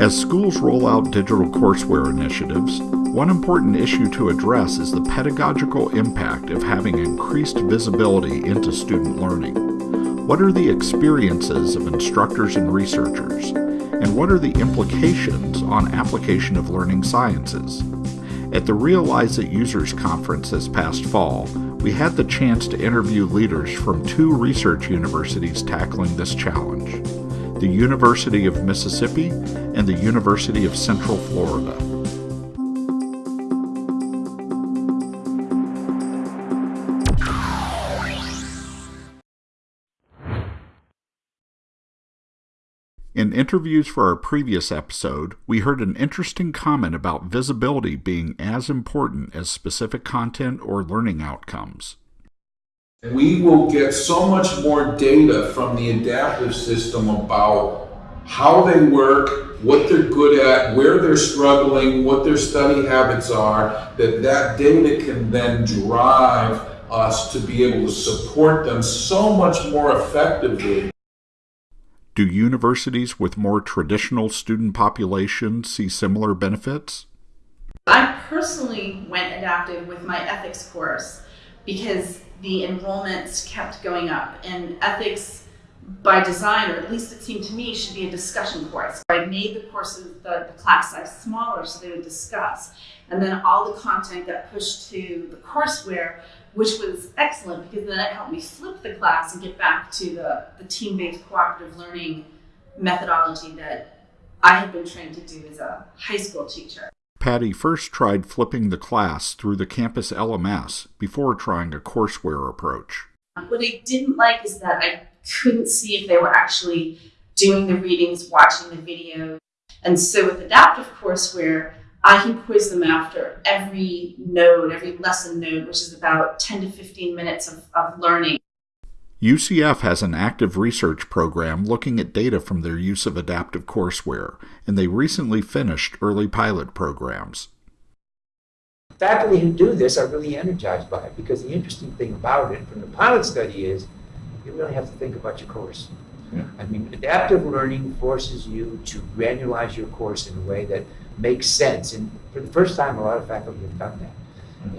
As schools roll out digital courseware initiatives, one important issue to address is the pedagogical impact of having increased visibility into student learning. What are the experiences of instructors and researchers? And what are the implications on application of learning sciences? At the Realizeit Users Conference this past fall, we had the chance to interview leaders from two research universities tackling this challenge the University of Mississippi and the University of Central Florida. In interviews for our previous episode, we heard an interesting comment about visibility being as important as specific content or learning outcomes. We will get so much more data from the adaptive system about how they work, what they're good at, where they're struggling, what their study habits are, that that data can then drive us to be able to support them so much more effectively. Do universities with more traditional student populations see similar benefits? I personally went adaptive with my ethics course because the enrollments kept going up and ethics by design, or at least it seemed to me, should be a discussion course. I made the courses, the, the class size smaller so they would discuss. And then all the content got pushed to the courseware, which was excellent because then it helped me flip the class and get back to the, the team-based cooperative learning methodology that I had been trained to do as a high school teacher. Patty first tried flipping the class through the campus LMS before trying a courseware approach. What I didn't like is that I couldn't see if they were actually doing the readings, watching the video. And so with adaptive courseware, I can quiz them after every node, every lesson node, which is about 10 to 15 minutes of, of learning. UCF has an active research program looking at data from their use of adaptive courseware, and they recently finished early pilot programs. Faculty who do this are really energized by it because the interesting thing about it from the pilot study is you really have to think about your course. Yeah. I mean, adaptive learning forces you to granularize your course in a way that makes sense. And for the first time, a lot of faculty have done that.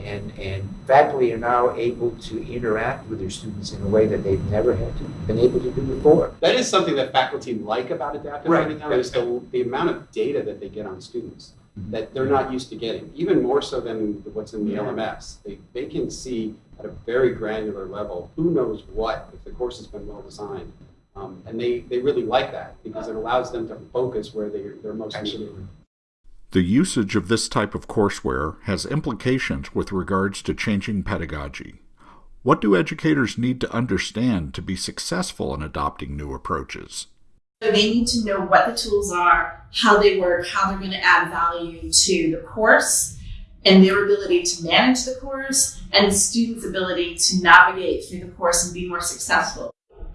And, and faculty are now able to interact with their students in a way that they've never had to been able to do before. That is something that faculty like about adaptive right. learning now is the, the amount of data that they get on students mm-hmm. that they're not used to getting, even more so than what's in the yeah. LMS. They, they can see at a very granular level who knows what if the course has been well designed. Um, and they, they really like that because it allows them to focus where they're, they're most Absolutely. needed. The usage of this type of courseware has implications with regards to changing pedagogy. What do educators need to understand to be successful in adopting new approaches? They need to know what the tools are, how they work, how they're going to add value to the course, and their ability to manage the course, and students' ability to navigate through the course and be more successful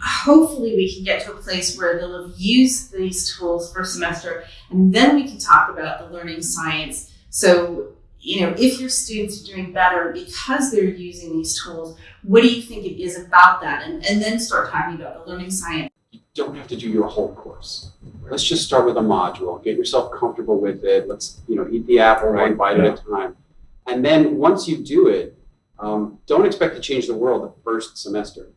hopefully we can get to a place where they'll have used these tools for a semester and then we can talk about the learning science. So, you know, if your students are doing better because they're using these tools, what do you think it is about that? And, and then start talking about the learning science. You don't have to do your whole course. Let's just start with a module. Get yourself comfortable with it. Let's, you know, eat the apple right. one bite yeah. at a time. And then once you do it, um, don't expect to change the world the first semester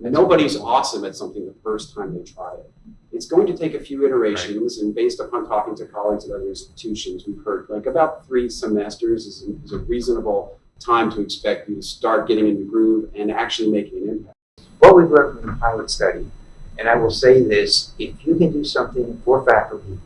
nobody's awesome at something the first time they try it. It's going to take a few iterations, and based upon talking to colleagues at other institutions, we've heard like about three semesters is, is a reasonable time to expect you to start getting in the groove and actually making an impact. What we've learned from the pilot study, and I will say this, if you can do something for faculty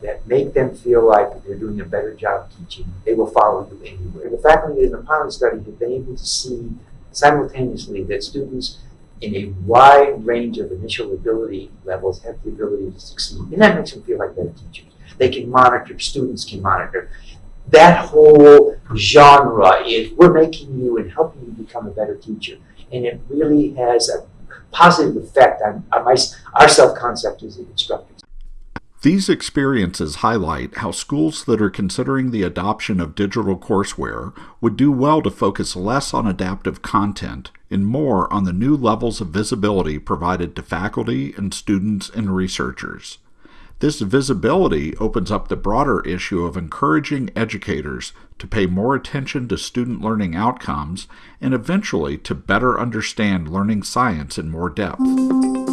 that make them feel like they're doing a better job teaching, they will follow you anywhere. The faculty in the pilot study have been able to see simultaneously that students in a wide range of initial ability levels have the ability to succeed. And that makes them feel like better teachers. They can monitor, students can monitor. That whole genre is we're making you and helping you become a better teacher. And it really has a positive effect on, on my, our self-concept as instructors. These experiences highlight how schools that are considering the adoption of digital courseware would do well to focus less on adaptive content and more on the new levels of visibility provided to faculty and students and researchers. This visibility opens up the broader issue of encouraging educators to pay more attention to student learning outcomes and eventually to better understand learning science in more depth.